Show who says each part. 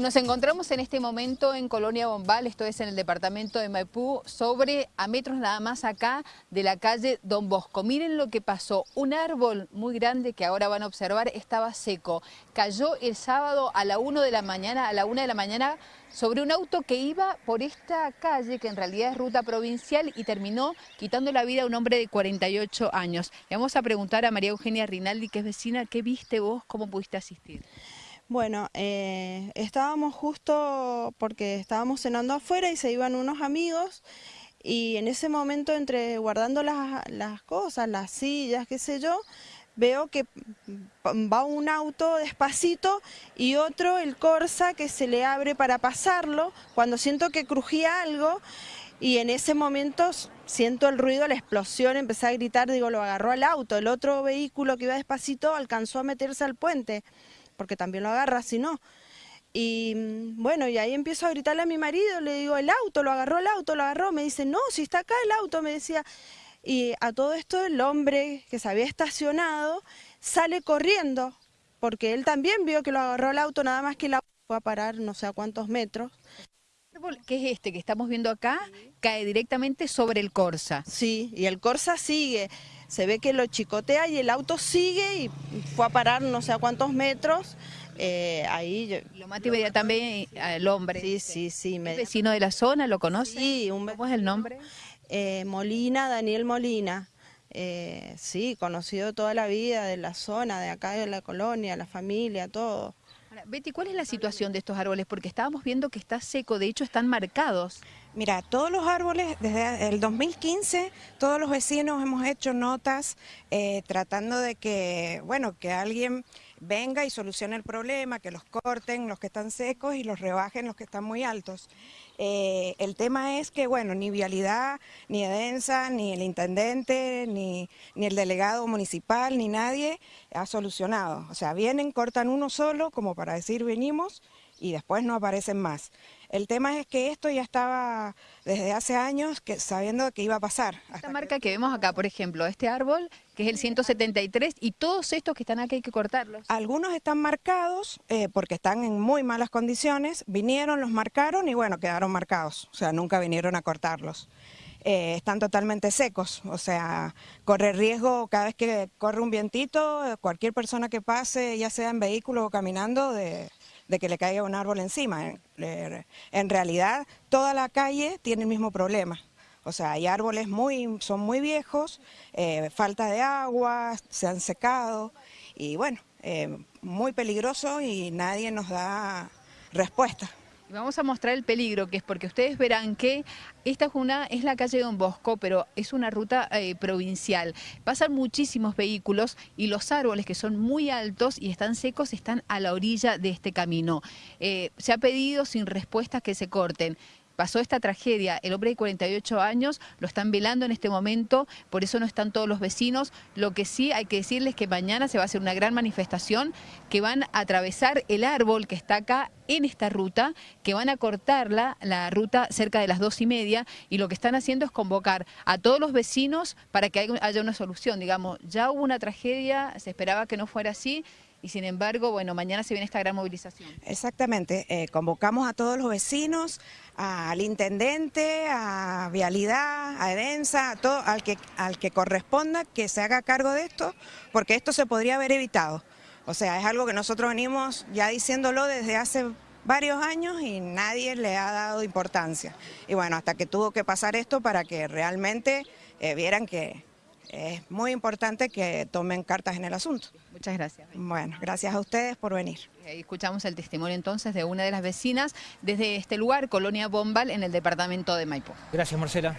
Speaker 1: Nos encontramos en este momento en Colonia Bombal, esto es en el departamento de Maipú, sobre a metros nada más acá de la calle Don Bosco. Miren lo que pasó, un árbol muy grande que ahora van a observar estaba seco. Cayó el sábado a la 1 de la mañana, a la 1 de la mañana sobre un auto que iba por esta calle, que en realidad es ruta provincial, y terminó quitando la vida a un hombre de 48 años. Le vamos a preguntar a María Eugenia Rinaldi, que es vecina, ¿qué viste vos? ¿Cómo pudiste asistir?
Speaker 2: Bueno, eh, estábamos justo porque estábamos cenando afuera y se iban unos amigos y en ese momento entre guardando las, cosas, las sillas, qué sé yo, veo que va un auto despacito y otro, el Corsa, que se le abre para pasarlo, cuando siento que crujía algo y en ese momento siento el ruido, la explosión, empecé a gritar, digo, lo agarró al auto, el otro vehículo que iba despacito alcanzó a meterse al puente porque también lo agarra, si no. Y mm, bueno, y ahí empiezo a gritarle a mi marido, le digo, el auto, lo agarró el auto, lo agarró. Me dice, no, si está acá el auto, me decía. Y a todo esto el hombre que se había estacionado sale corriendo, porque él también vio que lo agarró el auto, nada más que el auto fue a parar no sé a cuántos metros.
Speaker 1: ¿Qué es este que estamos viendo acá? Cae directamente sobre el Corsa.
Speaker 2: Sí, y el Corsa sigue se ve que lo chicotea y el auto sigue y fue a parar no sé a cuántos metros. Eh, ahí
Speaker 1: lo mata inmediatamente al hombre.
Speaker 2: Sí, sí, sí.
Speaker 1: vecino de la zona? ¿Lo conoce?
Speaker 2: Sí. Un ¿Cómo es el nombre? Eh, Molina, Daniel Molina. Eh, sí, conocido toda la vida de la zona, de acá de la colonia, la familia, todo.
Speaker 1: Betty, ¿cuál es la situación de estos árboles? Porque estábamos viendo que está seco, de hecho están marcados.
Speaker 3: Mira, todos los árboles, desde el 2015, todos los vecinos hemos hecho notas eh, tratando de que, bueno, que alguien venga y solucione el problema, que los corten los que están secos y los rebajen los que están muy altos. Eh, el tema es que, bueno, ni Vialidad, ni Edensa, ni el intendente, ni, ni el delegado municipal, ni nadie ha solucionado. O sea, vienen, cortan uno solo como para decir venimos y después no aparecen más. El tema es que esto ya estaba desde hace años que, sabiendo que iba a pasar.
Speaker 1: Esta marca que... vemos acá, por ejemplo, este árbol, que es el 173, y todos estos que están acá hay que cortarlos.
Speaker 3: Algunos están marcados eh, porque están en muy malas condiciones, vinieron, los marcaron y bueno, quedaron marcados, o sea, nunca vinieron a cortarlos. Eh, están totalmente secos, o sea, corre riesgo cada vez que corre un vientito, cualquier persona que pase, ya sea en vehículo o caminando, de, de que le caiga un árbol encima. En realidad, toda la calle tiene el mismo problema. O sea, hay árboles muy, son muy viejos, eh, falta de agua, se han secado y bueno, eh, muy peligroso y nadie nos da respuesta.
Speaker 1: Vamos a mostrar el peligro que es porque ustedes verán que esta es, es la calle Don Bosco, pero es una ruta eh, provincial. Pasan muchísimos vehículos y los árboles que son muy altos y están secos están a la orilla de este camino. Eh, se ha pedido sin respuestas que se corten pasó esta tragedia, el hombre de 48 años lo están velando en este momento, por eso no están todos los vecinos. Lo que sí hay que decirles que mañana se va a hacer una gran manifestación que van a atravesar el árbol que está acá en esta ruta, que van a cortarla, la ruta cerca de las dos y media, y lo que están haciendo es convocar a todos los vecinos para que haya una solución. Digamos, ya hubo una tragedia, se esperaba que no fuera así, y sin embargo, bueno, mañana se viene esta gran movilización.
Speaker 3: Exactamente, eh, convocamos a todos los vecinos, al intendente, a Vialidad, a Edensa, a todo, al que, al que corresponda que se haga cargo de esto, porque esto se podría haber evitado. O sea, es algo que nosotros venimos ya diciéndolo desde hace varios años y nadie le ha dado importancia. Y bueno, hasta que tuvo que pasar esto para que realmente eh, vieran que, es muy importante que tomen cartas en el asunto.
Speaker 1: Muchas gracias.
Speaker 3: Bueno, gracias a ustedes por venir.
Speaker 1: Escuchamos el testimonio entonces de una de las vecinas desde este lugar, Colonia Bombal, en el departamento de Maipú.
Speaker 4: Gracias, Marcela.